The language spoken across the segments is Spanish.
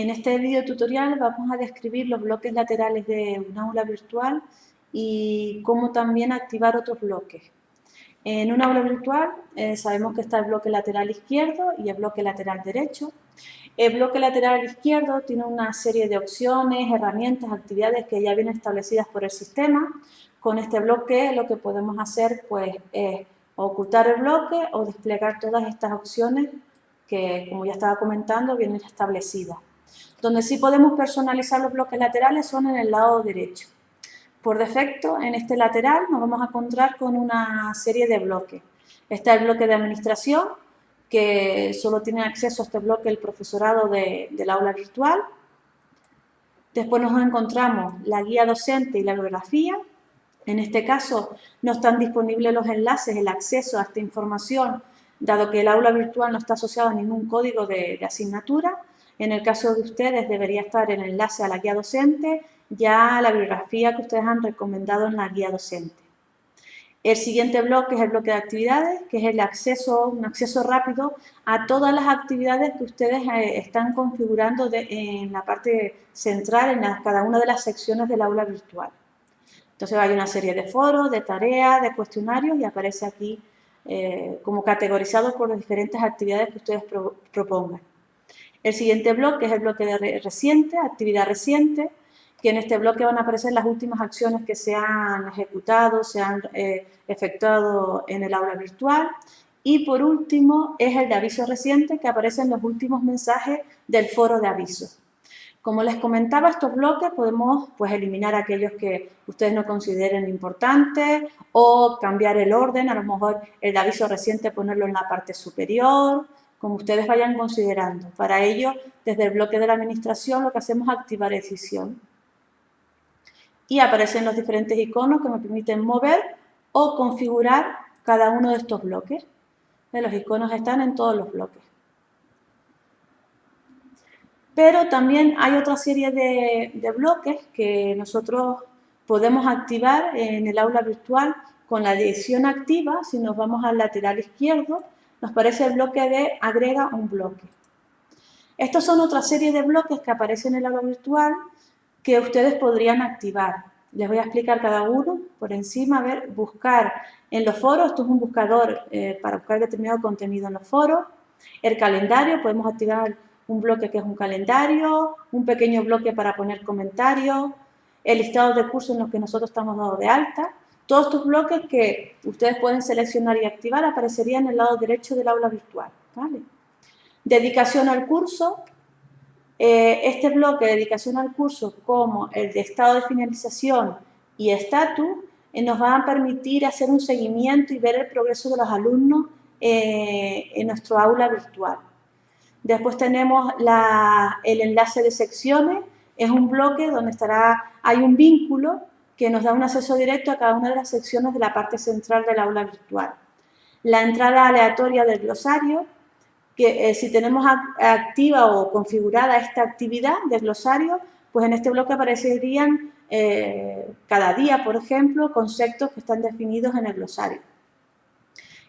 En este video tutorial vamos a describir los bloques laterales de un aula virtual y cómo también activar otros bloques. En un aula virtual eh, sabemos que está el bloque lateral izquierdo y el bloque lateral derecho. El bloque lateral izquierdo tiene una serie de opciones, herramientas, actividades que ya vienen establecidas por el sistema. Con este bloque lo que podemos hacer pues, es ocultar el bloque o desplegar todas estas opciones que, como ya estaba comentando, vienen establecidas. Donde sí podemos personalizar los bloques laterales son en el lado derecho. Por defecto, en este lateral nos vamos a encontrar con una serie de bloques. Está el bloque de administración, que solo tiene acceso a este bloque el profesorado del aula virtual. Después nos encontramos la guía docente y la bibliografía. En este caso no están disponibles los enlaces, el acceso a esta información, dado que el aula virtual no está asociado a ningún código de asignatura. En el caso de ustedes debería estar el enlace a la guía docente, ya la bibliografía que ustedes han recomendado en la guía docente. El siguiente bloque es el bloque de actividades, que es el acceso, un acceso rápido a todas las actividades que ustedes eh, están configurando en la parte central, en cada una de las secciones del aula virtual. Entonces hay una serie de foros, de tareas, de cuestionarios y aparece aquí eh, como categorizado por las diferentes actividades que ustedes propongan. El siguiente bloque es el bloque de reciente, actividad reciente, que en este bloque van a aparecer las últimas acciones que se han ejecutado, se han eh, efectuado en el aula virtual. Y por último es el de aviso reciente, que aparecen los últimos mensajes del foro de aviso. Como les comentaba, estos bloques podemos pues, eliminar aquellos que ustedes no consideren importantes o cambiar el orden, a lo mejor el de aviso reciente ponerlo en la parte superior, como ustedes vayan considerando. Para ello, desde el bloque de la administración lo que hacemos es activar decisión. Y aparecen los diferentes iconos que me permiten mover o configurar cada uno de estos bloques. Los iconos están en todos los bloques. Pero también hay otra serie de, de bloques que nosotros podemos activar en el aula virtual con la dirección activa, si nos vamos al lateral izquierdo, nos parece el bloque de agrega un bloque. Estos son otra serie de bloques que aparecen en el aula virtual que ustedes podrían activar. Les voy a explicar cada uno por encima. A ver, buscar en los foros, esto es un buscador eh, para buscar determinado contenido en los foros. El calendario, podemos activar un bloque que es un calendario, un pequeño bloque para poner comentarios, el listado de cursos en los que nosotros estamos dados de alta, todos estos bloques que ustedes pueden seleccionar y activar aparecerían en el lado derecho del aula virtual. Dedicación al curso. Eh, este bloque de dedicación al curso como el de estado de finalización y estatus eh, nos van a permitir hacer un seguimiento y ver el progreso de los alumnos eh, en nuestro aula virtual. Después tenemos el enlace de secciones, es un bloque donde estará, hay un vínculo que nos da un acceso directo a cada una de las secciones de la parte central del aula virtual. La entrada aleatoria del glosario, que eh, si tenemos activa o configurada esta actividad del glosario, pues en este bloque aparecerían eh, cada día, por ejemplo, conceptos que están definidos en el glosario.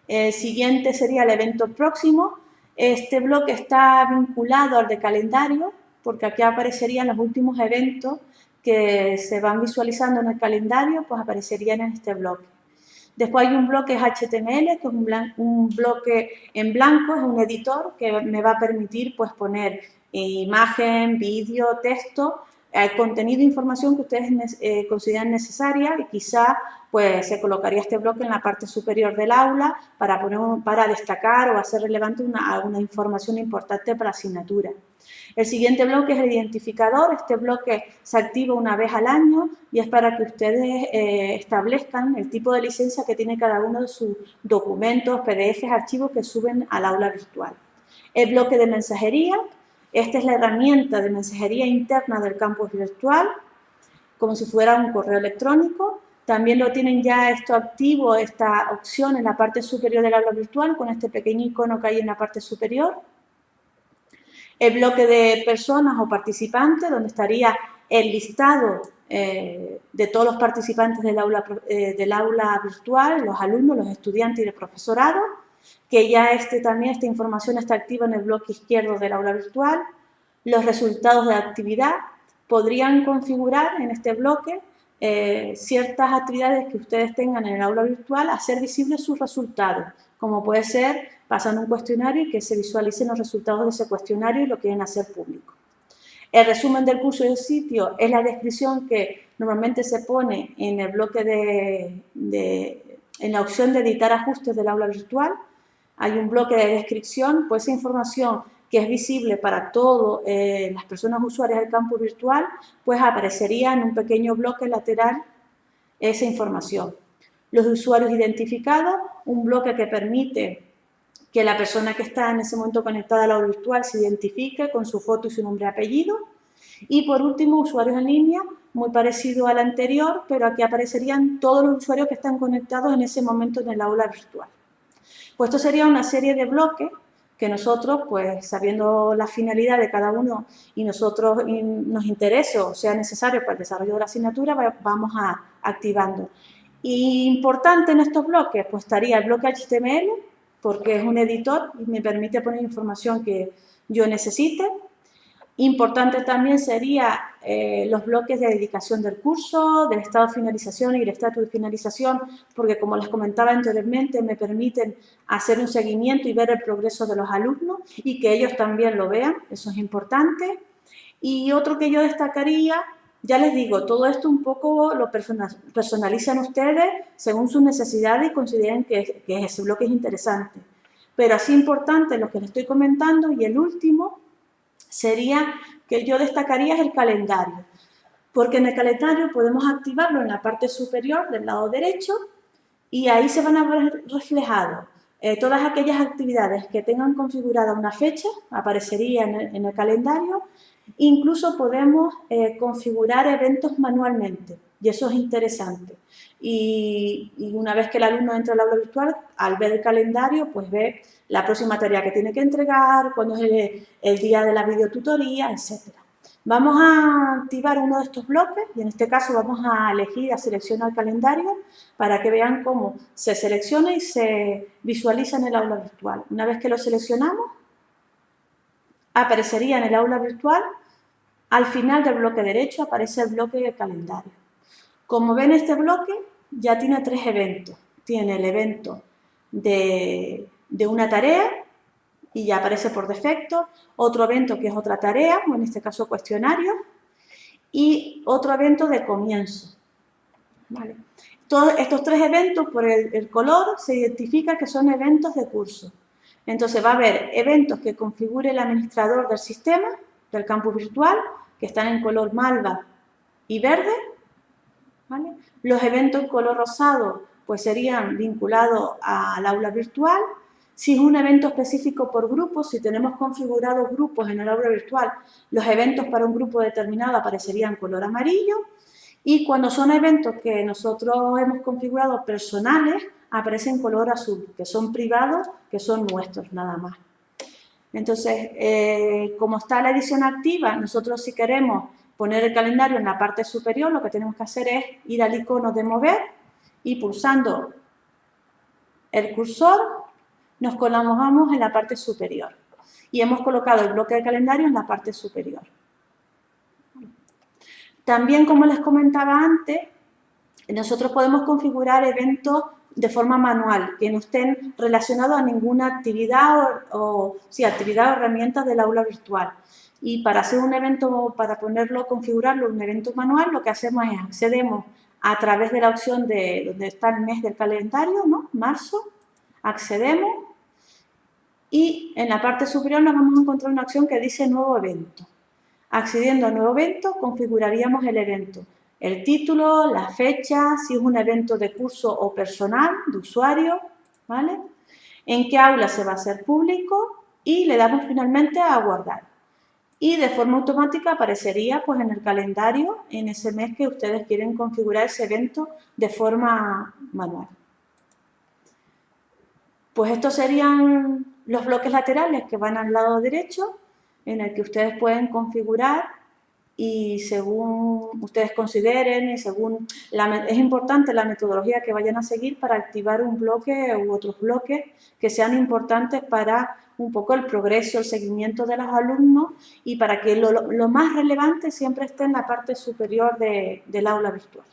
El siguiente sería el evento próximo. Este bloque está vinculado al de calendario, porque aquí aparecerían los últimos eventos que se van visualizando en el calendario, pues aparecerían en este bloque. Después hay un bloque HTML, que es un, bloque en blanco, es un editor que me va a permitir pues, poner imagen, vídeo, texto, el contenido información que ustedes eh, consideran necesaria y quizá pues, se colocaría este bloque en la parte superior del aula para, poner, para destacar o hacer relevante una, alguna información importante para la asignatura. El siguiente bloque es el identificador. Este bloque se activa una vez al año y es para que ustedes eh, establezcan el tipo de licencia que tiene cada uno de sus documentos, PDFs, archivos que suben al aula virtual. El bloque de mensajería. Esta es la herramienta de mensajería interna del campus virtual, como si fuera un correo electrónico. También lo tienen ya esto activo, esta opción en la parte superior del aula virtual, con este pequeño icono que hay en la parte superior el bloque de personas o participantes, donde estaría el listado eh, de todos los participantes del aula, eh, del aula virtual, los alumnos, los estudiantes y el profesorado, que ya este, también esta información está activa en el bloque izquierdo del aula virtual. los resultados de actividad, podrían configurar en este bloque eh, ciertas actividades que ustedes tengan en el aula virtual, hacer visibles sus resultados, como puede ser pasando un cuestionario y que se visualicen los resultados de ese cuestionario y lo quieren hacer público. El resumen del curso del sitio es la descripción que normalmente se pone en el bloque de, en la opción de editar ajustes del aula virtual. Hay un bloque de descripción, pues esa información que es visible para todas eh, las personas usuarias del campo virtual, pues aparecería en un pequeño bloque lateral esa información. Los usuarios identificados, un bloque que permite que la persona que está en ese momento conectada al aula virtual se identifique con su foto y su nombre y apellido. Y por último, usuarios en línea, muy parecido al anterior, pero aquí aparecerían todos los usuarios que están conectados en ese momento en el aula virtual. Pues esto sería una serie de bloques que nosotros, pues sabiendo la finalidad de cada uno y nosotros nos interese o sea necesario para el desarrollo de la asignatura, vamos a, activando. Y importante en estos bloques, pues estaría el bloque HTML, porque es un editor y me permite poner información que yo necesite. Importante también sería eh, los bloques de dedicación del curso, del estado de finalización y el estatus de finalización, porque como les comentaba anteriormente, me permiten hacer un seguimiento y ver el progreso de los alumnos y que ellos también lo vean, eso es importante. Y otro que yo destacaría, ya les digo, todo esto un poco lo personalizan ustedes según sus necesidades y consideren que, ese bloque es interesante. Pero así importante lo que les estoy comentando y el último sería que yo destacaría es el calendario, porque en el calendario podemos activarlo en la parte superior del lado derecho y ahí se van a ver reflejados eh, todas aquellas actividades que tengan configurada una fecha, aparecería en el, calendario, incluso podemos eh, configurar eventos manualmente y eso es interesante. Y, una vez que el alumno entra al aula virtual, al ver el calendario, pues ve la próxima tarea que tiene que entregar, cuándo es el, día de la videotutoría, etc. Vamos a activar uno de estos bloques y en este caso vamos a elegir, a seleccionar el calendario para que vean cómo se selecciona y se visualiza en el aula virtual. Una vez que lo seleccionamos, aparecería en el aula virtual, al final del bloque derecho aparece el bloque de calendario. Como ven este bloque ya tiene tres eventos. Tiene el evento de, una tarea y ya aparece por defecto, otro evento que es otra tarea, o en este caso cuestionario, y otro evento de comienzo. Todos estos tres eventos, por el, el, color, se identifica que son eventos de curso. Entonces va a haber eventos que configure el administrador del sistema, del campus virtual, que están en color malva y verde, los eventos en color rosado pues serían vinculados al aula virtual. Si es un evento específico por grupo, si tenemos configurados grupos en el aula virtual, los eventos para un grupo determinado aparecerían color amarillo. Y cuando son eventos que nosotros hemos configurado personales, aparecen en color azul, que son privados, que son nuestros nada más. Entonces, eh, como está la edición activa, nosotros si queremos poner el calendario en la parte superior, lo que tenemos que hacer es ir al icono de mover y pulsando el cursor nos colocamos en la parte superior y hemos colocado el bloque de calendario en la parte superior. También, como les comentaba antes, nosotros podemos configurar eventos de forma manual, que no estén relacionados a ninguna actividad o, o actividad o herramientas del aula virtual. Y para hacer un evento, para ponerlo, configurarlo, un evento manual, lo que hacemos es accedemos a través de la opción de donde está el mes del calendario, ¿no? Marzo, accedemos y en la parte superior nos vamos a encontrar una opción que dice nuevo evento. Accediendo a nuevo evento, configuraríamos el evento. El título, la fecha, si es un evento de curso o personal, de usuario, ¿vale? En qué aula se va a hacer público y le damos finalmente a guardar y de forma automática aparecería pues, en el calendario en ese mes que ustedes quieren configurar ese evento de forma manual. Pues estos serían los bloques laterales que van al lado derecho en el que ustedes pueden configurar y según ustedes consideren y según la, es importante la metodología que vayan a seguir para activar un bloque u otros bloques que sean importantes para un poco el progreso, el seguimiento de los alumnos y para que lo, más relevante siempre esté en la parte superior del aula virtual.